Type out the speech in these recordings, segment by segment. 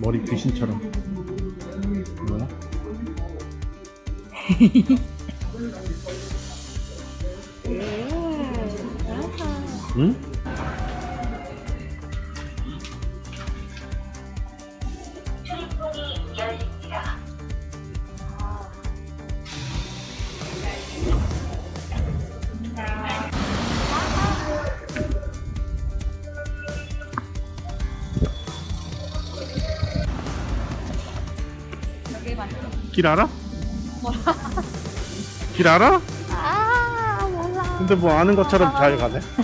머리 귀신처럼 뭐야? 응? 길 알아? 길 알아? 아 몰라 근데 뭐 아는 것처럼 잘 가네.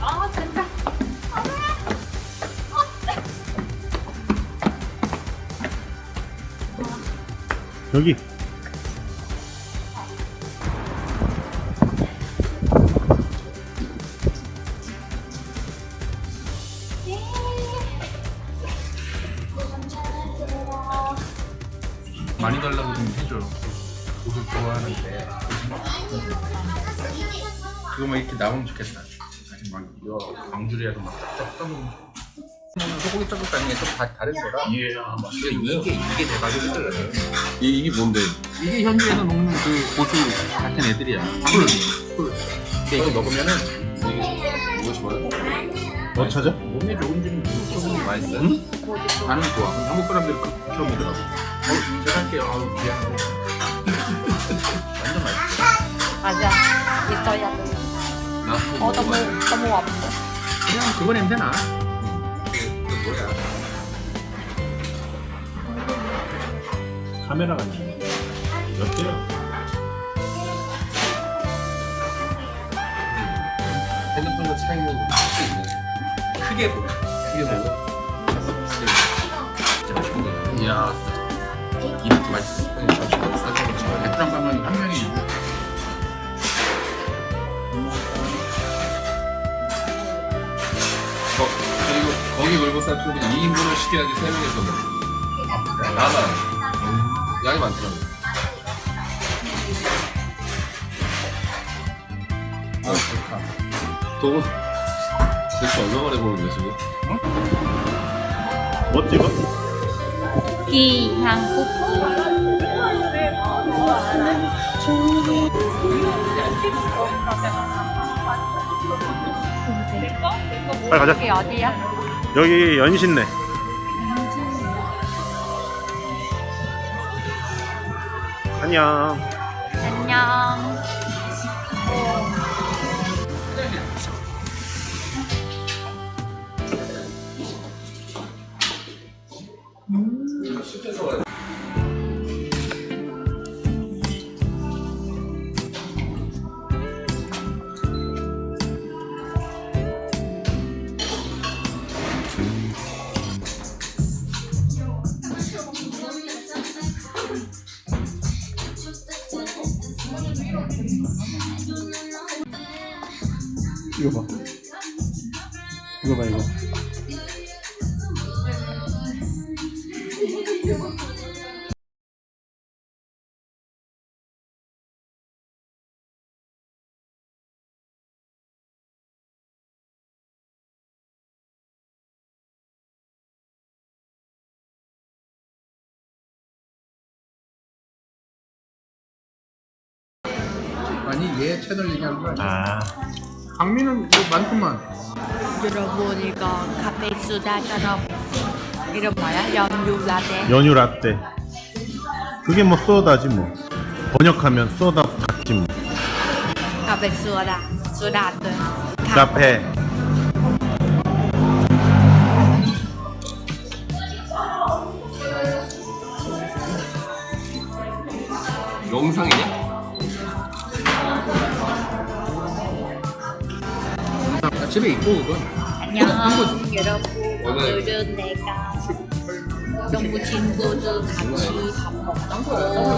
아 진짜 여기. 옷을 좋아하는데. 그거만 이렇게 나오면 좋겠다. 아직 막 이거 광주리에서 막 쫙쫙 떠먹는 소고기 ጨ국간이 좀 다 다른 거라. 예, 이게 이게 이게 대박이거든. 이, 이게 뭔데? 이게 현지에서 먹는 그 고수 같은 애들이야. 꿀, 꿀. 근데 이거 먹으면은 이게 무엇이 뭐야? 뭐 찾아? 몸에 좋은 좀 조금 맛있어. 응? 나는 좋아. 한국 사람들이 그렇게 먹더라고. 어, 제가 할게요. 아우 미안해. 맞아 있어야 돼나어 너무 너무 아파 그냥 그거 냄새 나. 카메라가 있네. 몇 개야? 핸드폰과 차이는 할수 있네. 크게 보여. 크게 보고. 진짜 맛있네. 이야, 이렇게 맛있어. 걸고 쌀국수 2인분을 시켜야지 3명이서 먹어. 많아. 양이 많더라고. 아, 좋다. 돈 대체 얼마 만에 보는데 지금? 뭐 찍어? 기 한국 빨리 가자. 어디야? 여기 연신내. 안녕. 이거 봐 이거. 아니 얘 채널 얘기하는 거 아니야? 아. 강민은 뭐 많구만. 여러분 이거 카페 수 다처럼 이름 뭐야? 연유 라떼 연유 라떼. 그게 뭐 소다지 뭐. 번역하면 소다 닭지 뭐. 카페 수다 수다트 카페. 집에 있고 그건. 안녕. 여러분 오늘 오늘은 내가 너무 친구들 같이 밥 먹던 한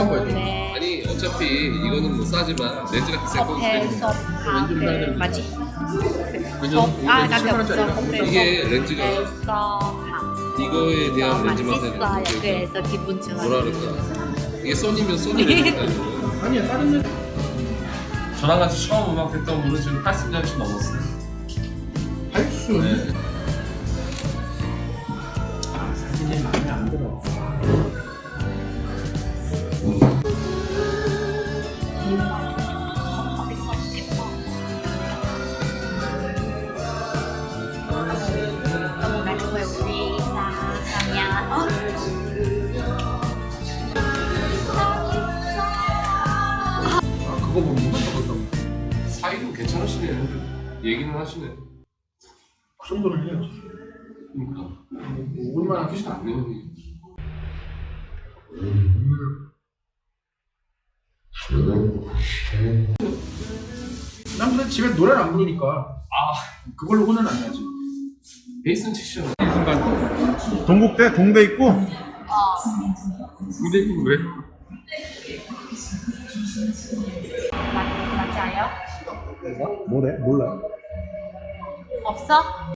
거야. 네. 아니 어차피 이거는 뭐 싸지만 렌즈가 때문에 커피숍 카페 맞지? 아 10만 없어. 이게 렌즈가 이거에 대한 렌즈 맛은 그래서 기분 좋아요 뭐라 그럴까? 이게 소니면 소니 렌즈가 아니야 다른 렌즈. 저랑 같이 처음 음악 했던 분은 지금 80년씩 넘었어요. 할수 네. 사진이 마음에 안 들어. 아 그거 뭐 적었다고? 사이도 괜찮으시네. 얘기는 하시네. 그 정도는 해야지. 그러니까. 얼마나 끝이 안 돼. 음. 난 그래 집에 노래를 안 부르니까 아 그걸로 혼은 안 나지. 베이스는. 이 순간 동국대 동대 있고 어. 근데 이거 왜? 맞, 맞아요? 뭐래? 몰라. 없어?